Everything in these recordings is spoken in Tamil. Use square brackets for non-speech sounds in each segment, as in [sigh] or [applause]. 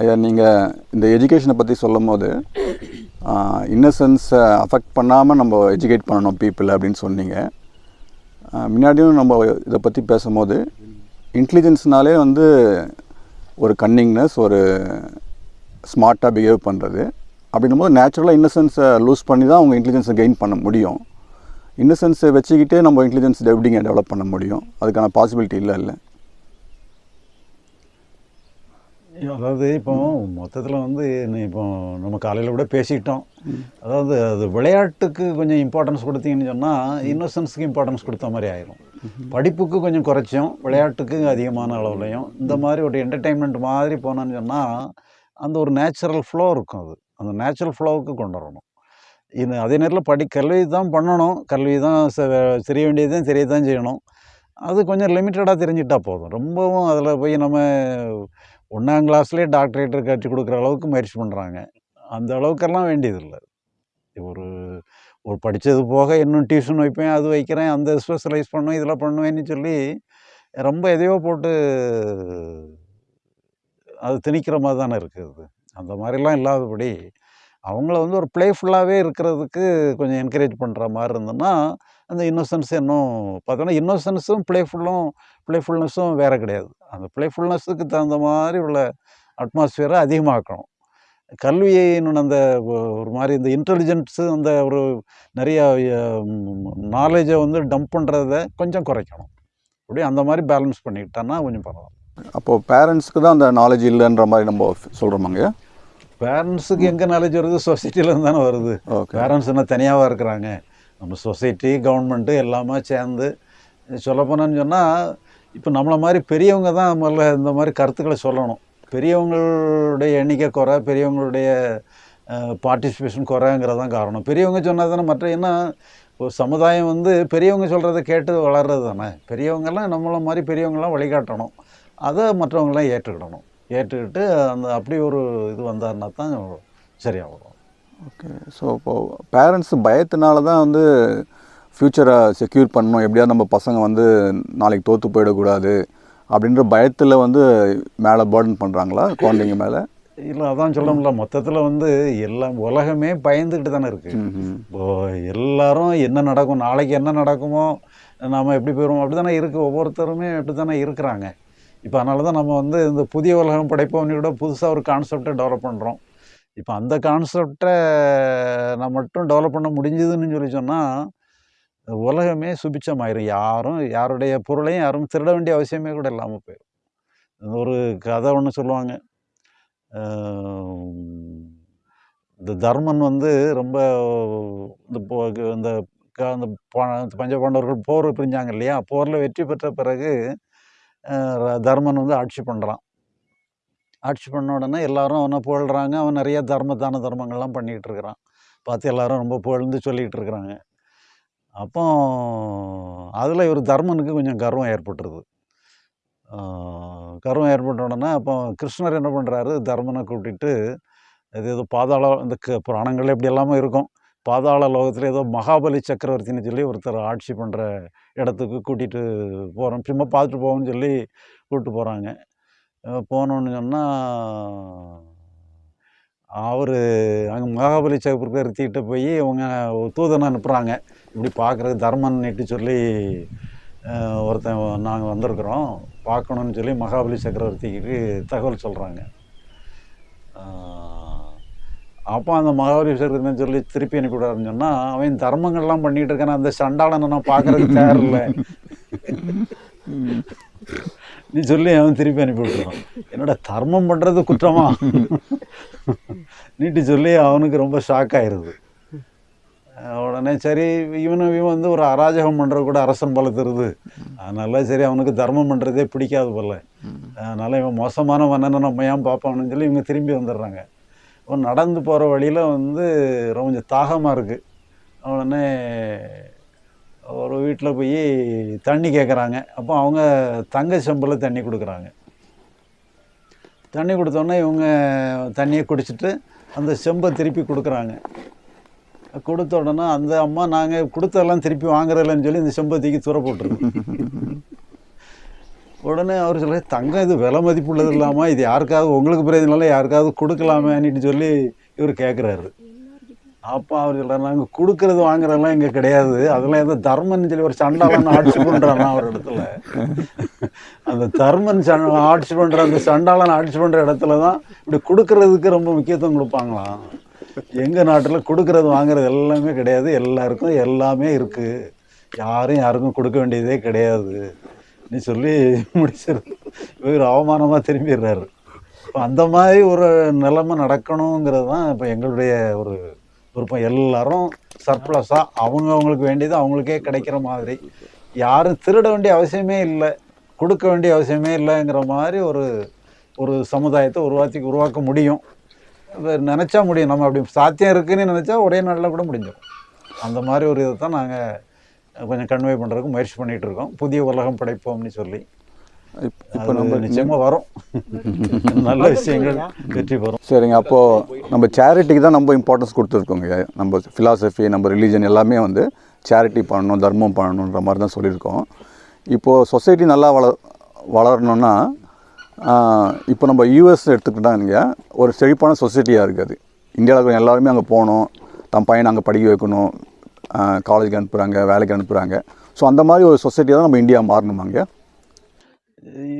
ஐயா நீங்கள் இந்த எஜுகேஷனை பற்றி சொல்லும் போது இன்னசென்ஸை அஃபெக்ட் பண்ணாமல் நம்ம எஜுகேட் பண்ணணும் பீப்புள் அப்படின்னு சொன்னீங்க. முன்னாடியும் நம்ம இதை பற்றி பேசும்போது இன்டெலிஜென்ஸ்னாலே வந்து ஒரு கன்னிங்னஸ் ஒரு ஸ்மார்ட்டாக பிஹேவ் பண்ணுறது அப்படின்னும் போது நேச்சுரலாக இன்னசென்ஸை லூஸ் பண்ணி தான் அவங்க இன்டெலிஜென்ஸை கெயின் பண்ண முடியும். இன்னசென்ஸை வச்சுக்கிட்டே நம்ம இன்டெலிஜென்ஸ் எப்படிங்க டெவலப் பண்ண முடியும்? அதுக்கான பாசிபிலிட்டி இல்லை இல்லை. அதாவது இப்போ மொத்தத்தில் வந்து இப்போ நம்ம காலையில் கூட பேசிக்கிட்டோம். அதாவது அது விளையாட்டுக்கு கொஞ்சம் இம்பார்ட்டன்ஸ் கொடுத்தீங்கன்னு சொன்னால் இன்னோசன்ஸுக்கு இம்பார்ட்டன்ஸ் கொடுத்த மாதிரி ஆயிரும். படிப்புக்கு கொஞ்சம் குறைச்சும் விளையாட்டுக்கு அதிகமான அளவுலையும். இந்த மாதிரி ஒரு என்டர்டெயின்மெண்ட் மாதிரி போனோன்னு சொன்னால் அந்த ஒரு நேச்சுரல் ஃப்ளோ இருக்கும் அது. அந்த நேச்சுரல் ஃப்ளோவுக்கு கொண்டு வரணும். இது அதே நேரத்தில் படி கல்வி தான் பண்ணணும். கல்வி தான் தெரிய வேண்டியதும் தெரிய தான் செய்யணும். அது கொஞ்சம் லிமிட்டடாக தெரிஞ்சிட்டா போதும். ரொம்பவும் அதில் போய் நம்ம ஒன்றாம் கிளாஸ்லேயே டாக்டரேட் கட்டி கொடுக்குற அளவுக்கு முயற்சி பண்ணுறாங்க அந்த அளவுக்கெல்லாம் வேண்டியதில்லை. ஒரு ஒரு படித்தது போக இன்னும் டியூஷன் வைப்பேன் அது வைக்கிறேன் அந்த ஸ்பெஷலைஸ் பண்ணுவேன் இதில் பண்ணுவேன்னு சொல்லி ரொம்ப எதையோ போட்டு அது திணிக்கிற மாதிரி தானே இருக்குது அந்த மாதிரிலாம் இல்லாதபடி அவங்கள வந்து ஒரு ப்ளேஃபுல்லாகவே இருக்கிறதுக்கு கொஞ்சம் என்கரேஜ் பண்ணுற மாதிரி இருந்ததுன்னா அந்த இன்னோசன்ஸ் இன்னும் பார்த்தோன்னா இன்னோசன்ஸும் ப்ளேஃபுல்லும் ப்ளேஃபுல்னஸும் வேறு கிடையாது. அந்த ப்ளேஃபுல்னஸுக்கு தகுந்த மாதிரி உள்ள அட்மாஸ்ஃபியரை அதிகமாக்கணும். கல்வியை இன்னொன்று அந்த ஒரு மாதிரி இந்த இன்டெலிஜென்ஸு அந்த ஒரு நிறைய நாலேஜை வந்து டம்ப் பண்ணுறத கொஞ்சம் குறைக்கணும். அப்படி அந்த மாதிரி பேலன்ஸ் பண்ணிக்கிட்டோன்னா கொஞ்சம் பரவாயில்ல. அப்போது பேரண்ட்ஸ்க்கு தான் அந்த நாலேஜ் இல்லைன்ற மாதிரி நம்ம சொல்கிறோமாங்க பேரண்ட்ஸுக்கு எங்கே நாலேஜ் வருது? சொசைட்டிலேருந்து தானே வருது. பேரண்ட்ஸ் என்ன தனியாகவா இருக்கிறாங்க? நம்ம சொசைட்டி கவர்மெண்ட்டு எல்லாமே சேர்ந்து சொல்லப்போனான்னு சொன்னால் இப்போ நம்மளை மாதிரி பெரியவங்க தான் முதல்ல இந்த மாதிரி கருத்துக்களை சொல்லணும். பெரியவங்களுடைய எண்ணிக்கை குறை பெரியவங்களுடைய பார்ட்டிசிபேஷன் குறைங்கிறது தான் காரணம். பெரியவங்க சொன்னால் தானே மற்ற என்ன ஒரு சமுதாயம் வந்து பெரியவங்க சொல்கிறத கேட்டு வளர்றது தானே. பெரியவங்கெல்லாம் நம்மளை மாதிரி பெரியவங்களாம் வழிகாட்டணும். அதை மற்றவங்களாம் ஏற்றுக்கிடணும். ஏற்றுக்கிட்டு அந்த அப்படி ஒரு இது வந்தாருன்னா தான் சரியாக வரும் ஓகே. ஸோ இப்போது பேரண்ட்ஸ் பயத்தினால தான் வந்து ஃப்யூச்சரை செக்யூர் பண்ணணும். எப்படியாவது நம்ம பசங்க வந்து நாளைக்கு தோற்று போயிடக்கூடாது அப்படின்ற பயத்தில் வந்து மேலே பேர்டன் பண்ணுறாங்களா குழந்தைங்க மேலே? இல்லை அதான் சொல்ல முடியல. மொத்தத்தில் வந்து எல்லாம் உலகமே பயந்துக்கிட்டு தானே இருக்குது ம் இப்போ எல்லாரும் என்ன நடக்கும் நாளைக்கு என்ன நடக்குமோ நாம் எப்படி போயிடுவோம் அப்படி தானே இருக்குது ஒவ்வொருத்தருமே அப்படி தானே இருக்கிறாங்க. இப்போ அதனால தான் நம்ம வந்து இந்த புதிய உலகம் படைப்போம்னு கூட புதுசாக ஒரு கான்செப்டை டெவலப் பண்ணுறோம் இப்போ அந்த கான்செப்டை நான் மட்டும் டெவலப் பண்ண முடிஞ்சதுன்னு சொல்லி சொன்னால் உலகமே சுபிச்சமாயிரும் யாரும் யாருடைய பொருளையும் யாரும் திருட வேண்டிய அவசியமே கூட இல்லாமல் போயிடும் ஒரு கதை ஒன்று சொல்லுவாங்க. இந்த தர்மன் வந்து ரொம்ப இந்த போ- இந்த அந்த ப- இந்த போர் பிரிஞ்சாங்க இல்லையா? போரில் வெற்றி பெற்ற பிறகு தர்மன் வந்து ஆட்சி பண்ணுறான் ஆட்சி பண்ண உடனே எல்லாரும் அவனை புகழ்கிறாங்க அவன் நிறைய தர்ம தான தர்மங்கள்லாம் பண்ணிகிட்டு இருக்கிறான் பார்த்து எல்லாரும் ரொம்ப புகழ்ந்து சொல்லிகிட்டு இருக்கிறாங்க அப்போ அதில் இவர் தர்மனுக்கு கொஞ்சம் கர்வம் ஏற்பட்டுருது. கர்வம் ஏற்பட்ட உடனே அப்போ கிருஷ்ணர் என்ன பண்ணுறாரு தர்மனை கூட்டிகிட்டு இது ஏதோ பாதாள இந்த க புராணங்கள் எப்படி எல்லாமே இருக்கும். பாதாள லோகத்தில் ஏதோ மகாபலி சக்கரவர்த்தின்னு சொல்லி ஒருத்தர் ஆட்சி பண்ணுற இடத்துக்கு கூட்டிகிட்டு போகிறோம் சும்மா பார்த்துட்டு போவோம்னு சொல்லி கூப்பிட்டு போகிறாங்க போனோன்னு சொன்னால் அவர் அங்கே மகாபலி சக்கரவர்த்திகிட்ட போய் இவங்க தூதனை அனுப்புகிறாங்க இப்படி பார்க்குறதுக்கு தர்மன் சொல்லி ஒருத்தன் நாங்கள் வந்திருக்கிறோம். பார்க்கணுன்னு சொல்லி மகாபலி சக்கரவர்த்திக்கு தகவல் சொல்கிறாங்க அப்போ அந்த மகாபலி சொல்லி திருப்பி அனுப்பிவிடாருன்னு சொன்னால் அவன் தர்மங்கள்லாம் பண்ணிகிட்டு இருக்கான அந்த சண்டாளனை நான் பார்க்கறதுக்கு தயாரில்ல. நீ சொல்லி அவன் திருப்பி அனுப்பி விட்டுறான் என்னோட தர்மம் பண்ணுறது குற்றமா? நீட்டு சொல்லி அவனுக்கு ரொம்ப ஷாக் ஆயிடுது உடனே சரி இவனும் இவன் வந்து ஒரு அராஜகம் பண்ணுறது கூட அரசன் போல தருது அதனால சரி அவனுக்கு தர்மம் பண்ணுறதே பிடிக்காது போல. அதனால இவன் மோசமான மன்னனை நம்ம ஏன் பார்ப்பான்னு சொல்லி இவங்க திரும்பி வந்துடுறாங்க. அவன் நடந்து போகிற வழியில் வந்து ரொம்ப கொஞ்சம் தாகமாக இருக்குது உடனே ஒரு வீட்டில் போய் தண்ணி கேட்குறாங்க அப்போ அவங்க தங்க செம்பில் தண்ணி கொடுக்குறாங்க. தண்ணி கொடுத்தோன்னே இவங்க தண்ணியை குடிச்சிட்டு அந்த செம்பை திருப்பி கொடுக்குறாங்க. கொடுத்த உடனே அந்த அம்மா நாங்கள் கொடுத்ததெல்லாம் திருப்பி வாங்குறதில்லன்னு சொல்லி இந்த செம்பை தூக்கி தூர போட்டுருது உடனே அவர் சொல்ல தங்கம் இது விலை மதிப்புள்ளது இல்லாமல் இது யாருக்காவது உங்களுக்கு பிரயோஜனம் யாருக்காவது கொடுக்கலாமேன்னு சொல்லி இவர் கேட்குறாரு அப்போ அவர் சொல்கிறார் நாங்கள் கொடுக்கறது வாங்குறதெல்லாம் இங்கே கிடையாது. அதெல்லாம் எதோ தர்மன் சொல்லி ஒரு சண்டாளன் ஆட்சி பண்ணுறாருனா அவர் இடத்துல? அந்த தர்மன் சண்ட ஆட்சி பண்ணுற அந்த சண்டாளன் ஆட்சி பண்ணுற இடத்துல தான் இப்படி கொடுக்கறதுக்கு ரொம்ப முக்கியத்துவம் கொடுப்பாங்களாம். எங்கள் நாட்டில் கொடுக்கறது வாங்குறது எல்லாமே கிடையாது. எல்லாருக்கும் எல்லாமே இருக்குது யாரும் யாருக்கும் கொடுக்க வேண்டியதே கிடையாது. நீ சொல்லி முடிச்சிரு. இவர் அவமானமாக திரும்பிடுறாரு. இப்போ அந்த மாதிரி ஒரு நிலைமை நடக்கணுங்கிறது தான் இப்போ எங்களுடைய ஒரு விருப்பம். எல்லாரும் சர்ப்ளஸாக அவங்க அவங்களுக்கு வேண்டியது அவங்களுக்கே கிடைக்கிற மாதிரி. யாரும் திருட வேண்டிய அவசியமே இல்லை. கொடுக்க வேண்டிய அவசியமே இல்லைங்கிற மாதிரி ஒரு ஒரு சமுதாயத்தை உருவாக்கி உருவாக்க முடியும். நினச்சா முடியும். நம்ம அப்படி சாத்தியம் இருக்குன்னு நினச்சா ஒரே நாளில் கூட முடிஞ்சிடும் அந்த மாதிரி ஒரு இதை தான் நாங்கள் கொஞ்சம் கன்வே பண்ணுறதுக்கு முயற்சி பண்ணிகிட்டு இருக்கோம் புதிய உலகம் படைப்போம்னு சொல்லி. இப்- இப்போ அது நம்ம நிச்சயமாக வரும். [laughs] நல்ல விஷயங்கள் வெற்றி பெறும். சரிங்க அப்போது நம்ம சேரிட்டிக்கு தான் நம்ம இம்பார்ட்டன்ஸ் கொடுத்துருக்கோங்க. நம்ம ஃபிலாசபி நம்ம ரிலீஜன் எல்லாமே வந்து சேரிட்டி பண்ணணும் தர்மம் பண்ணணுன்ற மாதிரி தான் சொல்லியிருக்கோம். இப்போது சொசைட்டி நல்லா வள வளரணும்னா இப்போ நம்ம யூஎஸ் எடுத்துக்கிட்டாங்க ஒரு செழிப்பான சொசைட்டியாக இருக்குது. இந்தியாவில் இருக்கிற எல்லாருமே அங்கே போகணும் தன் பையனை அங்கே படிக்க வைக்கணும் காலேஜுக்கு அனுப்புகிறாங்க வேலைக்கு அனுப்புகிறாங்க ஸோ அந்த மாதிரி ஒரு சொசைட்டியாக தான் நம்ம இந்தியா மாறணுமாங்க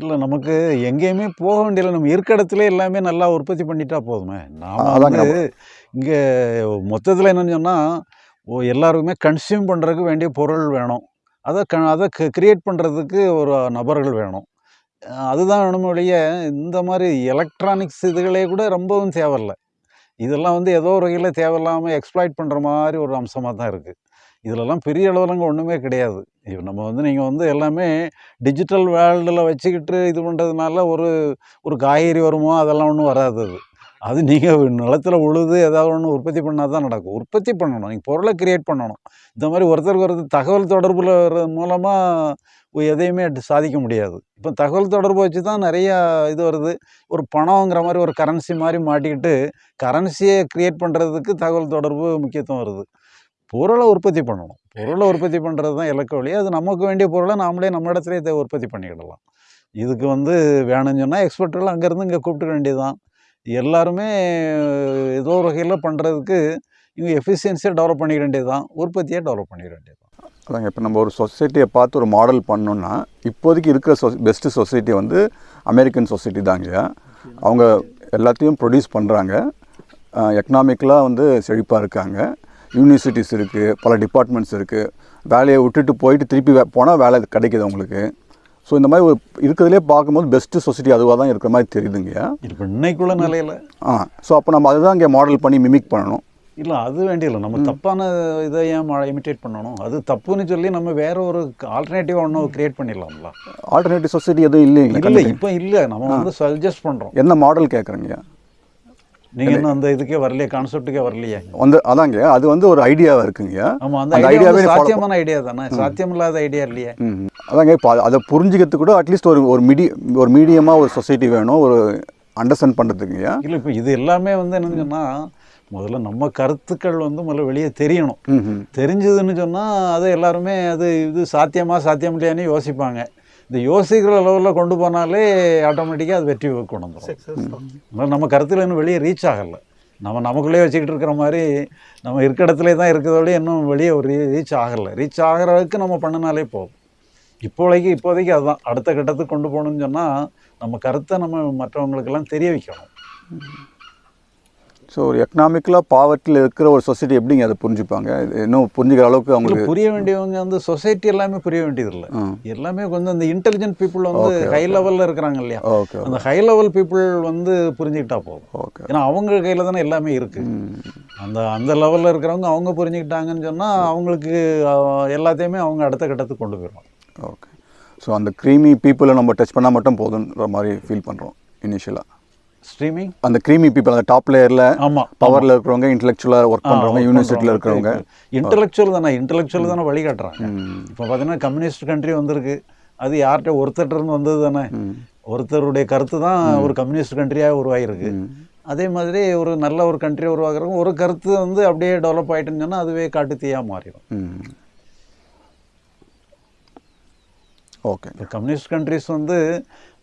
இல்லை நமக்கு எங்கேயுமே போக வேண்டியதில்லை. நம்ம இருக்க இடத்துல எல்லாமே நல்லா உற்பத்தி பண்ணிட்டா போதுமே. நாம அதாங்க. இங்கே மொத்தத்தில் என்னன்னு சொன்னால் ஓ எல்லாருக்குமே கன்சியூம் பண்ணுறதுக்கு வேண்டிய பொருள் வேணும். அதை க அதை கிரியேட் பண்ணுறதுக்கு ஒரு நபர்கள் வேணும். அதுதான் வேணும் ஒழிய இந்த மாதிரி எலக்ட்ரானிக்ஸ் இதுகளே கூட ரொம்பவும் தேவையில்லை. இதெல்லாம் வந்து ஏதோ ஒரு வகையில் தேவையில்லாமல் எக்ஸ்ப்ளாய்ட் பண்ணுற மாதிரி ஒரு அம்சமாக தான் இருக்குது இதிலெல்லாம் பெரிய அளவுலங்க ஒன்றுமே கிடையாது. இப்போ நம்ம வந்து நீங்கள் வந்து எல்லாமே டிஜிட்டல் வேர்ல்டில் வச்சுக்கிட்டு இது பண்ணுறதுனால ஒரு ஒரு காய்கறி வருமோ அதெல்லாம் ஒன்றும் வராது அது. அது நீங்கள் நிலத்தில் உழுது ஏதாவது ஒன்று உற்பத்தி பண்ணால் தான் நடக்கும். உற்பத்தி பண்ணணும். நீங்கள் பொருளை கிரியேட் பண்ணணும். இந்த மாதிரி ஒருத்தருக்கு ஒருத்தர் தகவல் தொடர்பில் மூலமாக எதையுமே சாதிக்க முடியாது. இப்போ தகவல் தொடர்பு வச்சு தான் நிறையா இது வருது. ஒரு பணங்கிற மாதிரி ஒரு கரன்சி மாதிரி மாட்டிக்கிட்டு கரன்சியை கிரியேட் பண்ணுறதுக்கு தகவல் தொடர்பு முக்கியத்துவம் வருது. பொருளை உற்பத்தி பண்ணணும். பொருளை உற்பத்தி பண்ணுறது தான் இலக்கு வழி. அது நமக்கு வேண்டிய பொருளை நாமளே நம்ம இடத்துலையே உற்பத்தி பண்ணிக்கிடலாம். இதுக்கு வந்து வேணும்னு சொன்னால் எக்ஸ்பர்ட்டெல்லாம் அங்கேருந்து இங்கே கூப்பிட்டுக்க வேண்டியதுதான். எல்லாருமே ஏதோ ஒரு வகையில் பண்ணுறதுக்கு இவங்க எஃபிஷியன்சியை டெவலப் பண்ணிக்க வேண்டியது தான் உற்பத்தியாக டெவலப் பண்ணிக்க வேண்டியது தான் அதாங்க இப்போ நம்ம ஒரு சொசைட்டியை பார்த்து ஒரு மாடல் பண்ணோன்னா இப்போதைக்கு இருக்கிற சொ பெஸ்ட்டு சொசைட்டி வந்து அமெரிக்கன் சொசைட்டி தாங்க. அவங்க எல்லாத்தையும் ப்ரொடியூஸ் பண்ணுறாங்க எக்கனாமிக்கலாக வந்து செழிப்பாக இருக்காங்க. யூனிவர்சிட்டிஸ் இருக்குது பல டிபார்ட்மெண்ட்ஸ் இருக்குது வேலையை விட்டுட்டு போயிட்டு திருப்பி போனால் வேலை கிடைக்கிது அவங்களுக்கு. ஸோ இந்த மாதிரி ஒரு இருக்கிறதுலே பார்க்கும்போது பெஸ்ட்டு சொசைட்டி அதுவாக தான் இருக்கிற மாதிரி தெரியுதுங்க. இப்போ இன்னைக்குள்ள நிலையில். ஆ. ஸோ அப்போ நம்ம அதுதான் இங்கே மாடல் பண்ணி மிமிக் பண்ணணும். இல்லை அது வேண்டியதில்லை. நம்ம தப்பான இதை ஏன் இமிட்டேட் பண்ணணும்? அது தப்புன்னு சொல்லி நம்ம வேற ஒரு ஆல்டர்னேட்டிவாக ஒன்று கிரியேட் பண்ணிடலாம்ல. ஆல்டர்னேட்டிவ் சொசைட்டி எதுவும் இல்லைங்களா இல்லை இப்போ இல்லை. நம்ம வந்து சஜஸ்ட் பண்ணுறோம் என்ன மாடல் கேட்குறீங்க நீங்கள் இன்னும் அந்த இதுக்கே வரலையே கான்செப்ட்டுக்கே வரலையே. வந்து அதாங்க அது வந்து ஒரு ஐடியாவாக இருக்குங்க. ஆமாம் அந்த அந்த ஐடியா ஐடியாவே சாத்தியமான ஐடியா தானே? சாத்தியம் இல்லாத ஐடியா இல்லையே. அதாங்க இப்போ அது- புரிஞ்சுக்கிறதுக்கு கூட அட்லீஸ்ட் ஒரு ஒரு மீடி ஒரு மீடியமாக ஒரு சொசைட்டி வேணும் ஒரு அண்டர்ஸ்டாண்ட் பண்ணுறதுக்குங்கய்யா இல்லை இப்போ இது எல்லாமே வந்து என்னன்னு சொன்னால் முதல்ல நம்ம கருத்துக்கள் வந்து முதல்ல வெளியே தெரியணும். தெரிஞ்சதுன்னு சொன்னால் அது எல்லாருமே அது இது சாத்தியமா சாத்தியம் இல்லையான்னு யோசிப்பாங்க. இந்த யோசிக்கிற லெவலில் கொண்டு போனாலே ஆட்டோமேட்டிக்காக அது வெற்றி கொண்டு வந்துடும் நம்ம கருத்தில் இன்னும் வெளியே ரீச் ஆகலை. நம்ம நமக்குள்ளே வச்சுக்கிட்டு இருக்கிற மாதிரி நம்ம இருக்க இடத்துல தான் இருக்கிறதோட இன்னும் வெளியே ஒரு ரீச் ஆகலை. ரீச் ஆகிற அளவுக்கு நம்ம பண்ணினாலே போதும். இப்போதைக்கு இப்போதைக்கு அதுதான். அடுத்த கட்டத்துக்கு கொண்டு போகணும்னு சொன்னால் நம்ம கருத்தை நம்ம மற்றவங்களுக்கெல்லாம் தெரிய வைக்கணும். ஸோ ஒரு எக்கனாமிக்கலாக பாவர்ட்டியில் இருக்கிற ஒரு சொசைட்டி எப்படிங்க அதை புரிஞ்சுப்பாங்க? இது இன்னும் புரிஞ்சுக்கிற அளவுக்கு அவங்களுக்கு புரிய வேண்டியவங்க வந்து சொசைட்டி எல்லாமே புரிய வேண்டியதில்லை எல்லாமே கொஞ்சம் இந்த இன்டெலிஜென்ட் பீப்புள் வந்து ஹை லெவலில் இருக்கிறாங்க இல்லையா? ஓகே அந்த ஹை லெவல் பீப்புள் வந்து புரிஞ்சுக்கிட்டா போதும். ஓகே ஏன்னா அவங்க கையில் தானே எல்லாமே இருக்கு. ம். அந்த அந்த லெவலில் இருக்கிறவங்க அவங்க புரிஞ்சுக்கிட்டாங்கன்னு சொன்னால் அவங்களுக்கு எல்லாத்தையுமே அவங்க அடுத்த கட்டத்துக்கு கொண்டு போயிடுவாங்க. ஓகே ஸோ அந்த க்ரீமி பீப்புளை நம்ம டச் பண்ணால் மட்டும் போதுன்ற மாதிரி ஃபீல் பண்ணுறோம் இனிஷியலாக ஸ்ட்ரீமிங் அந்த க்ரீமி பீப்புள் அந்த டாப் லேயரில் ஆமாம் பவரில் இருக்கிறவங்க இன்டெலெக்சுவலாக ஒர்க் பண்ணுறவங்க யூனிவர்சிட்டியில் இருக்கிறவங்க. இன்டெலெக்சுவல் தானே இன்டெலெக்சுவல் தானே வழிகாட்டுறாங்க. ம். இப்போ பார்த்தீங்கன்னா கம்யூனிஸ்ட் கண்ட்ரி வந்திருக்கு. அது யார்கிட்ட ஒருத்தர்ட்ட இருந்து வந்தது தானே. ஒருத்தருடைய கருத்து தான் ஒரு கம்யூனிஸ்ட் கண்ட்ரியாக உருவாகிருக்கு அதே மாதிரி ஒரு நல்ல ஒரு கண்ட்ரி உருவாக்குறவங்க ஒரு கருத்து வந்து அப்படியே டெவலப் ஆயிட்டுன்னு சொன்னா அதுவே காட்டு தீயாக மாறிடும். ஓகே இப்போ கம்யூனிஸ்ட் கண்ட்ரிஸ் வந்து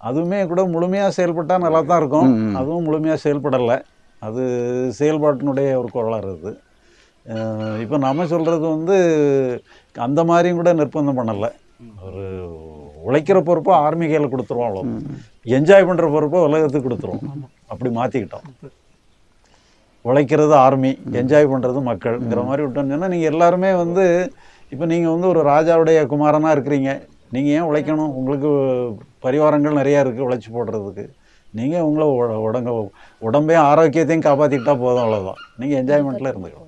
அதுவுமே கூட முழுமையாக செயல்பட்டால் நல்லா தான் இருக்கும். அதுவும் முழுமையாக செயல்படலை. அது செயல்பாட்டினுடைய ஒரு கோளாறு அது. இப்போ நம்ம சொல்கிறது வந்து அந்த மாதிரியும் கூட நிர்பந்தம் பண்ணலை. ஒரு உழைக்கிற பொறுப்பை ஆர்மி கையில் கொடுத்துருவோம் அவ்வளோ என்ஜாய் பண்ணுற பொறுப்பை உலகத்துக்கு கொடுத்துருவோம். அப்படி மாற்றிக்கிட்டோம் உழைக்கிறது ஆர்மி என்ஜாய் பண்ணுறது மக்கள்ங்கிற மாதிரி விட்டோம்னு சொன்னால் நீங்கள் எல்லாருமே வந்து இப்போ நீங்கள் வந்து ஒரு ராஜாவுடைய குமாரனாக இருக்கிறீங்க. நீங்கள் ஏன் உழைக்கணும்? உங்களுக்கு பரிவாரங்கள் நிறையா இருக்குது உழைச்சி போடுறதுக்கு. நீங்கள் உங்களை உட- உடங்க உடம்பையும் ஆரோக்கியத்தையும் காப்பாற்றிக்கிட்டால் போதும் அவ்வளோதான் நீங்கள் என்ஜாய்மெண்ட்டில் இருந்துக்கலாம்